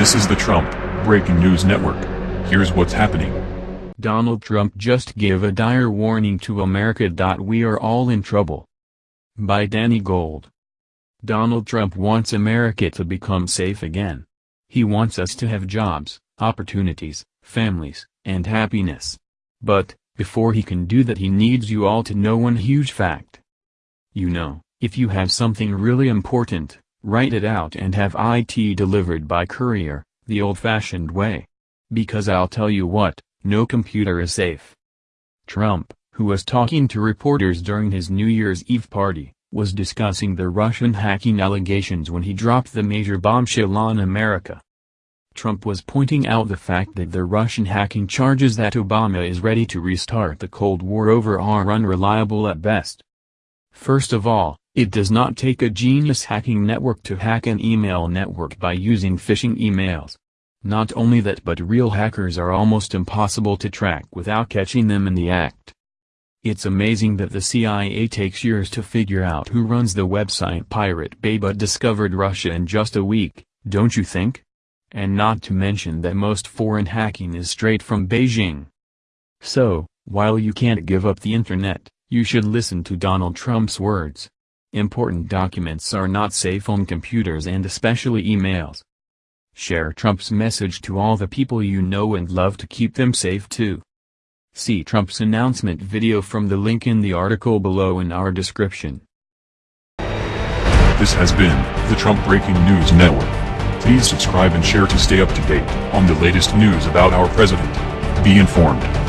This is the Trump Breaking News Network. Here's what's happening. Donald Trump just gave a dire warning to America. We are all in trouble. By Danny Gold. Donald Trump wants America to become safe again. He wants us to have jobs, opportunities, families, and happiness. But, before he can do that he needs you all to know one huge fact. You know, if you have something really important, write it out and have IT delivered by courier, the old-fashioned way. Because I'll tell you what, no computer is safe. Trump, who was talking to reporters during his New Year's Eve party, was discussing the Russian hacking allegations when he dropped the major bombshell on America. Trump was pointing out the fact that the Russian hacking charges that Obama is ready to restart the Cold War over are unreliable at best. First of all, it does not take a genius hacking network to hack an email network by using phishing emails. Not only that but real hackers are almost impossible to track without catching them in the act. It's amazing that the CIA takes years to figure out who runs the website Pirate Bay but discovered Russia in just a week, don't you think? And not to mention that most foreign hacking is straight from Beijing. So, while you can't give up the internet, you should listen to Donald Trump's words. Important documents are not safe on computers and especially emails. Share Trump's message to all the people you know and love to keep them safe too. See Trump's announcement video from the link in the article below in our description. This has been the Trump Breaking News Network. Please subscribe and share to stay up to date on the latest news about our president. Be informed.